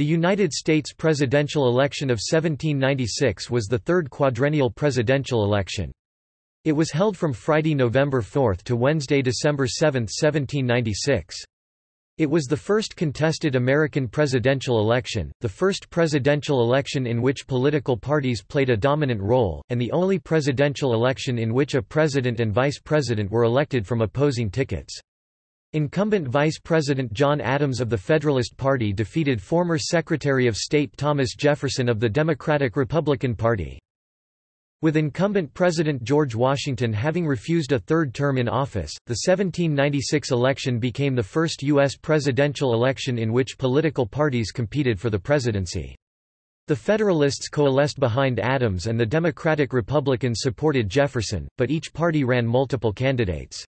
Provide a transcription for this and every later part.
The United States presidential election of 1796 was the third quadrennial presidential election. It was held from Friday, November 4 to Wednesday, December 7, 1796. It was the first contested American presidential election, the first presidential election in which political parties played a dominant role, and the only presidential election in which a president and vice president were elected from opposing tickets. Incumbent Vice President John Adams of the Federalist Party defeated former Secretary of State Thomas Jefferson of the Democratic-Republican Party. With incumbent President George Washington having refused a third term in office, the 1796 election became the first U.S. presidential election in which political parties competed for the presidency. The Federalists coalesced behind Adams and the Democratic Republicans supported Jefferson, but each party ran multiple candidates.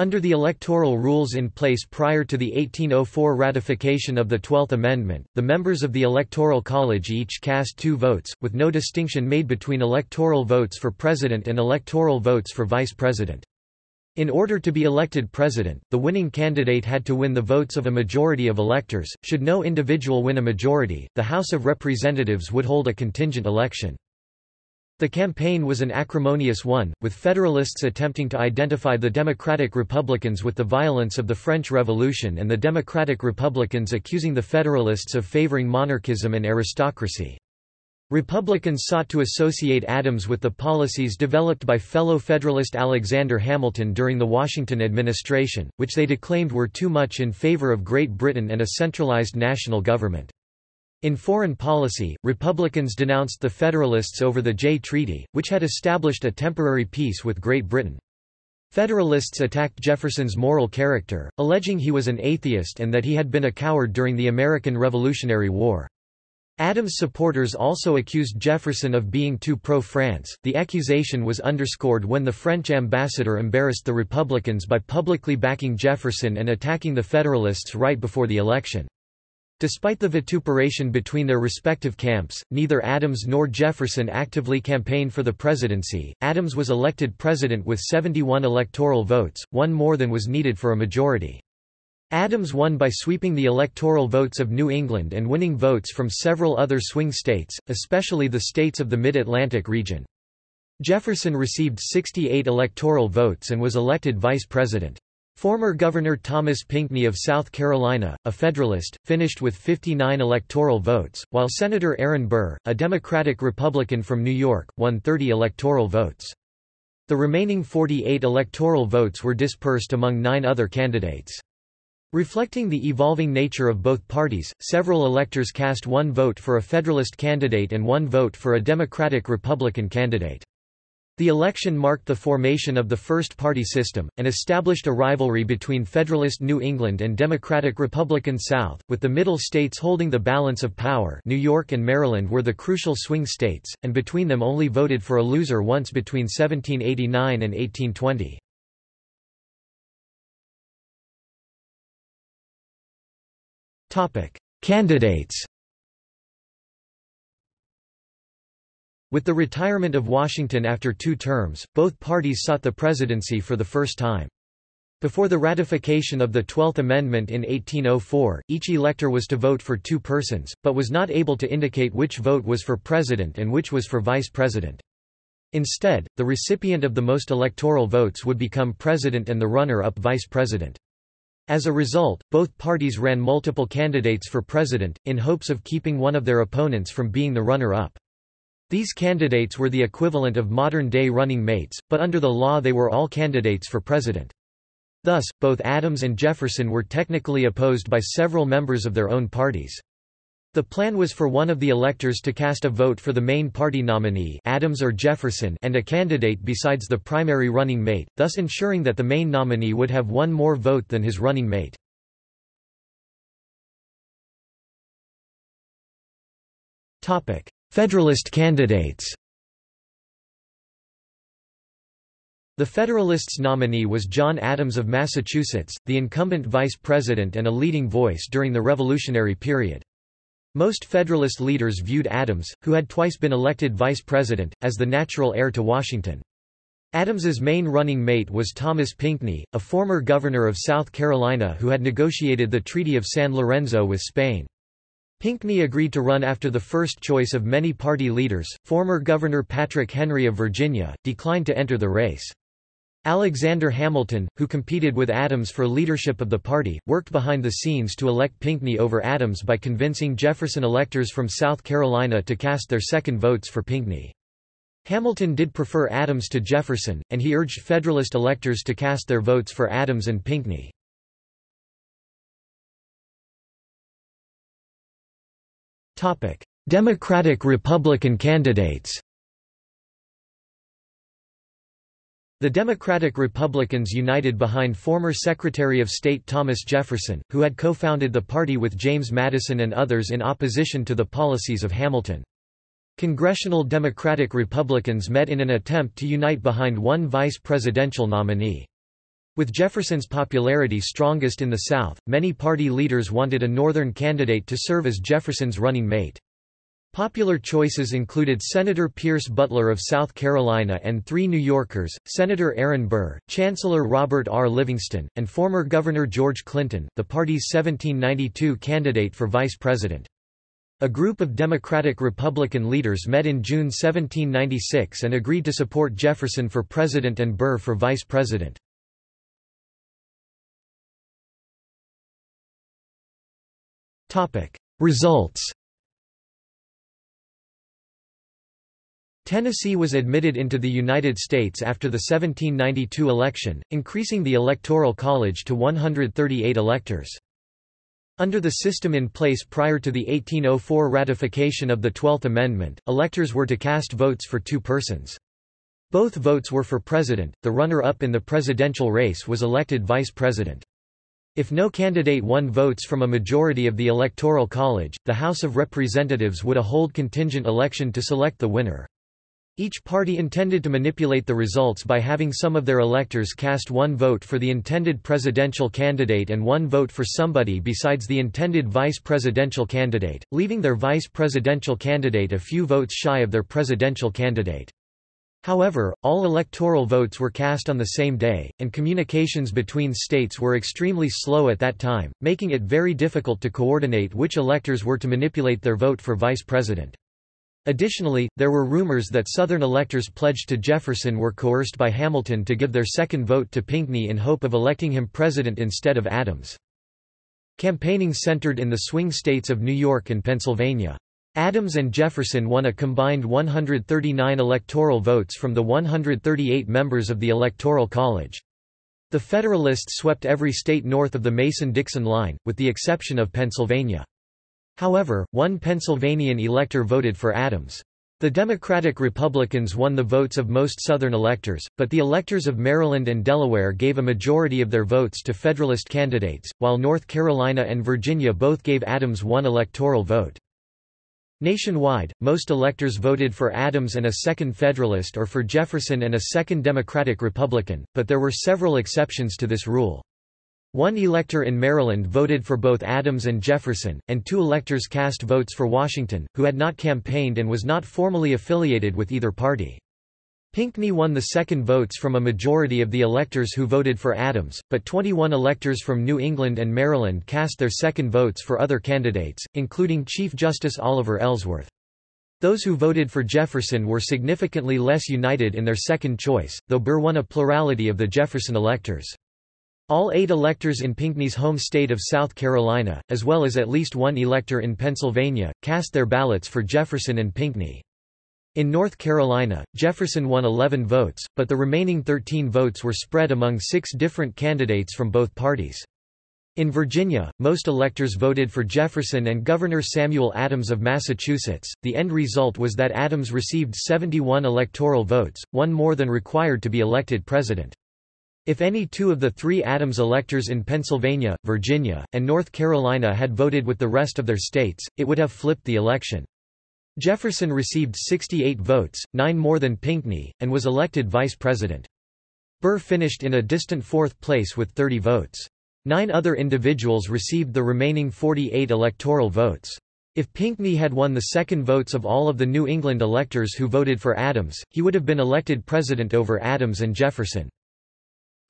Under the electoral rules in place prior to the 1804 ratification of the Twelfth Amendment, the members of the Electoral College each cast two votes, with no distinction made between electoral votes for president and electoral votes for vice president. In order to be elected president, the winning candidate had to win the votes of a majority of electors. Should no individual win a majority, the House of Representatives would hold a contingent election. The campaign was an acrimonious one, with Federalists attempting to identify the Democratic Republicans with the violence of the French Revolution and the Democratic Republicans accusing the Federalists of favoring monarchism and aristocracy. Republicans sought to associate Adams with the policies developed by fellow Federalist Alexander Hamilton during the Washington administration, which they declaimed were too much in favor of Great Britain and a centralized national government. In foreign policy, Republicans denounced the Federalists over the Jay Treaty, which had established a temporary peace with Great Britain. Federalists attacked Jefferson's moral character, alleging he was an atheist and that he had been a coward during the American Revolutionary War. Adams' supporters also accused Jefferson of being too pro-France. The accusation was underscored when the French ambassador embarrassed the Republicans by publicly backing Jefferson and attacking the Federalists right before the election. Despite the vituperation between their respective camps, neither Adams nor Jefferson actively campaigned for the presidency. Adams was elected president with 71 electoral votes, one more than was needed for a majority. Adams won by sweeping the electoral votes of New England and winning votes from several other swing states, especially the states of the Mid-Atlantic region. Jefferson received 68 electoral votes and was elected vice president. Former Governor Thomas Pinckney of South Carolina, a Federalist, finished with 59 electoral votes, while Senator Aaron Burr, a Democratic-Republican from New York, won 30 electoral votes. The remaining 48 electoral votes were dispersed among nine other candidates. Reflecting the evolving nature of both parties, several electors cast one vote for a Federalist candidate and one vote for a Democratic-Republican candidate. The election marked the formation of the first party system, and established a rivalry between Federalist New England and Democratic Republican South, with the middle states holding the balance of power New York and Maryland were the crucial swing states, and between them only voted for a loser once between 1789 and 1820. Candidates With the retirement of Washington after two terms, both parties sought the presidency for the first time. Before the ratification of the Twelfth Amendment in 1804, each elector was to vote for two persons, but was not able to indicate which vote was for president and which was for vice president. Instead, the recipient of the most electoral votes would become president and the runner-up vice president. As a result, both parties ran multiple candidates for president, in hopes of keeping one of their opponents from being the runner-up. These candidates were the equivalent of modern-day running mates, but under the law they were all candidates for president. Thus, both Adams and Jefferson were technically opposed by several members of their own parties. The plan was for one of the electors to cast a vote for the main party nominee Adams or Jefferson and a candidate besides the primary running mate, thus ensuring that the main nominee would have one more vote than his running mate. Federalist candidates The Federalists' nominee was John Adams of Massachusetts, the incumbent vice president and a leading voice during the Revolutionary period. Most Federalist leaders viewed Adams, who had twice been elected vice president, as the natural heir to Washington. Adams's main running mate was Thomas Pinckney, a former governor of South Carolina who had negotiated the Treaty of San Lorenzo with Spain. Pinckney agreed to run after the first choice of many party leaders. Former Governor Patrick Henry of Virginia declined to enter the race. Alexander Hamilton, who competed with Adams for leadership of the party, worked behind the scenes to elect Pinckney over Adams by convincing Jefferson electors from South Carolina to cast their second votes for Pinckney. Hamilton did prefer Adams to Jefferson, and he urged Federalist electors to cast their votes for Adams and Pinckney. Democratic-Republican candidates The Democratic-Republicans united behind former Secretary of State Thomas Jefferson, who had co-founded the party with James Madison and others in opposition to the policies of Hamilton. Congressional Democratic Republicans met in an attempt to unite behind one vice presidential nominee. With Jefferson's popularity strongest in the South, many party leaders wanted a Northern candidate to serve as Jefferson's running mate. Popular choices included Senator Pierce Butler of South Carolina and three New Yorkers, Senator Aaron Burr, Chancellor Robert R. Livingston, and former Governor George Clinton, the party's 1792 candidate for vice president. A group of Democratic-Republican leaders met in June 1796 and agreed to support Jefferson for president and Burr for vice president. Results Tennessee was admitted into the United States after the 1792 election, increasing the Electoral College to 138 electors. Under the system in place prior to the 1804 ratification of the Twelfth Amendment, electors were to cast votes for two persons. Both votes were for president, the runner-up in the presidential race was elected vice president. If no candidate won votes from a majority of the Electoral College, the House of Representatives would hold contingent election to select the winner. Each party intended to manipulate the results by having some of their electors cast one vote for the intended presidential candidate and one vote for somebody besides the intended vice presidential candidate, leaving their vice presidential candidate a few votes shy of their presidential candidate. However, all electoral votes were cast on the same day, and communications between states were extremely slow at that time, making it very difficult to coordinate which electors were to manipulate their vote for vice president. Additionally, there were rumors that Southern electors pledged to Jefferson were coerced by Hamilton to give their second vote to Pinckney in hope of electing him president instead of Adams. Campaigning centered in the swing states of New York and Pennsylvania. Adams and Jefferson won a combined 139 electoral votes from the 138 members of the Electoral College. The Federalists swept every state north of the Mason-Dixon line, with the exception of Pennsylvania. However, one Pennsylvanian elector voted for Adams. The Democratic Republicans won the votes of most Southern electors, but the electors of Maryland and Delaware gave a majority of their votes to Federalist candidates, while North Carolina and Virginia both gave Adams one electoral vote. Nationwide, most electors voted for Adams and a second Federalist or for Jefferson and a second Democratic Republican, but there were several exceptions to this rule. One elector in Maryland voted for both Adams and Jefferson, and two electors cast votes for Washington, who had not campaigned and was not formally affiliated with either party. Pinckney won the second votes from a majority of the electors who voted for Adams, but 21 electors from New England and Maryland cast their second votes for other candidates, including Chief Justice Oliver Ellsworth. Those who voted for Jefferson were significantly less united in their second choice, though Burr won a plurality of the Jefferson electors. All eight electors in Pinckney's home state of South Carolina, as well as at least one elector in Pennsylvania, cast their ballots for Jefferson and Pinckney. In North Carolina, Jefferson won 11 votes, but the remaining 13 votes were spread among six different candidates from both parties. In Virginia, most electors voted for Jefferson and Governor Samuel Adams of Massachusetts. The end result was that Adams received 71 electoral votes, one more than required to be elected president. If any two of the three Adams electors in Pennsylvania, Virginia, and North Carolina had voted with the rest of their states, it would have flipped the election. Jefferson received 68 votes, nine more than Pinckney, and was elected vice president. Burr finished in a distant fourth place with 30 votes. Nine other individuals received the remaining 48 electoral votes. If Pinckney had won the second votes of all of the New England electors who voted for Adams, he would have been elected president over Adams and Jefferson.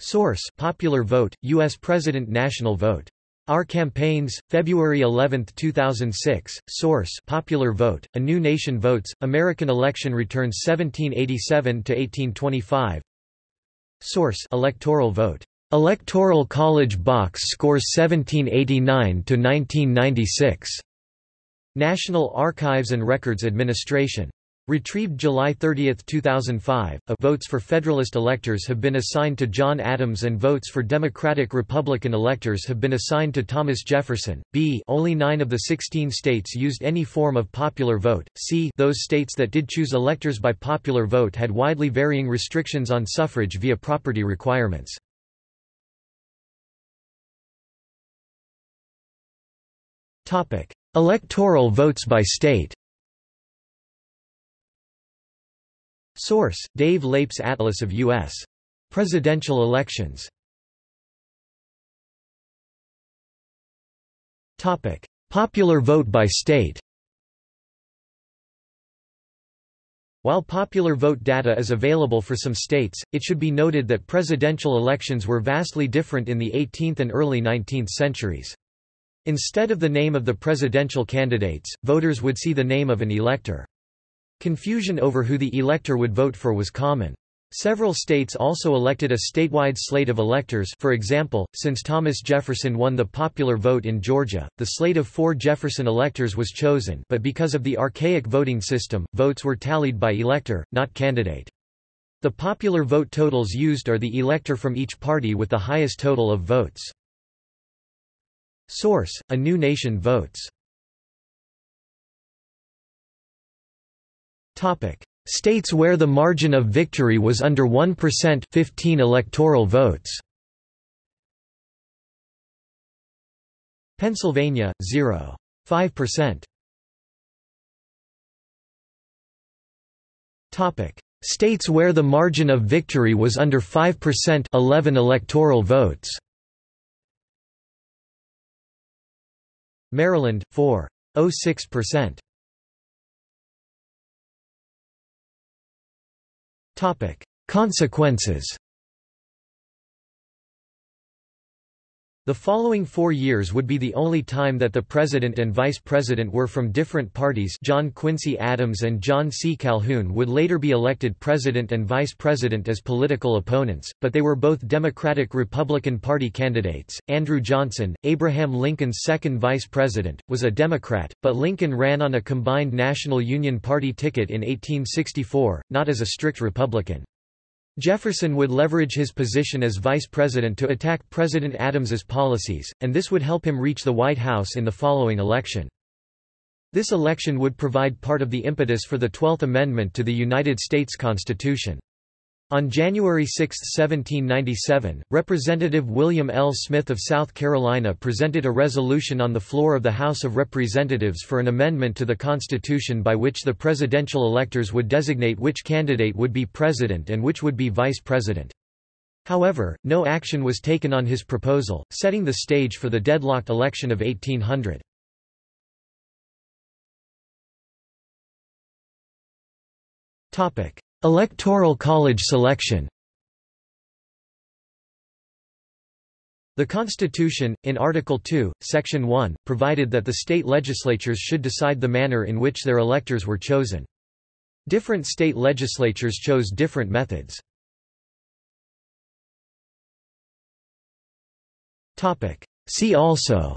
Source: Popular Vote, U.S. President National Vote Our Campaigns, February 11, 2006. Source: Popular Vote. A New Nation Votes. American Election Returns 1787 to 1825. Source: Electoral Vote. Electoral College Box Scores 1789 to 1996. National Archives and Records Administration. Retrieved July 30, 2005, a votes for Federalist electors have been assigned to John Adams and votes for Democratic-Republican electors have been assigned to Thomas Jefferson. B only nine of the 16 states used any form of popular vote. C those states that did choose electors by popular vote had widely varying restrictions on suffrage via property requirements. Electoral votes by state Source: Dave Leip's Atlas of U.S. presidential elections. Topic: Popular vote by state. While popular vote data is available for some states, it should be noted that presidential elections were vastly different in the 18th and early 19th centuries. Instead of the name of the presidential candidates, voters would see the name of an elector. Confusion over who the elector would vote for was common. Several states also elected a statewide slate of electors for example, since Thomas Jefferson won the popular vote in Georgia, the slate of four Jefferson electors was chosen but because of the archaic voting system, votes were tallied by elector, not candidate. The popular vote totals used are the elector from each party with the highest total of votes. Source: A New Nation Votes States where the margin of victory was under 1% 15 electoral votes. Pennsylvania 0.5%. Topic: States where the margin of victory was under 5% 11 electoral votes. Maryland 4.06%. Consequences The following four years would be the only time that the president and vice president were from different parties John Quincy Adams and John C. Calhoun would later be elected president and vice president as political opponents, but they were both Democratic-Republican Party candidates. Andrew Johnson, Abraham Lincoln's second vice president, was a Democrat, but Lincoln ran on a combined National Union Party ticket in 1864, not as a strict Republican. Jefferson would leverage his position as vice president to attack President Adams's policies, and this would help him reach the White House in the following election. This election would provide part of the impetus for the Twelfth Amendment to the United States Constitution. On January 6, 1797, Representative William L. Smith of South Carolina presented a resolution on the floor of the House of Representatives for an amendment to the Constitution by which the presidential electors would designate which candidate would be president and which would be vice president. However, no action was taken on his proposal, setting the stage for the deadlocked election of 1800. Electoral College selection The Constitution, in Article 2, Section 1, provided that the state legislatures should decide the manner in which their electors were chosen. Different state legislatures chose different methods. See also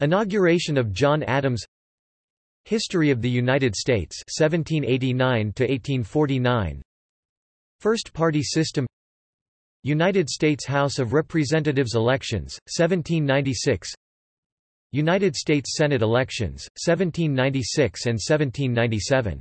Inauguration of John Adams History of the United States 1789 to 1849 First party system. United States House of Representatives elections 1796 United States Senate elections 1796 and 1797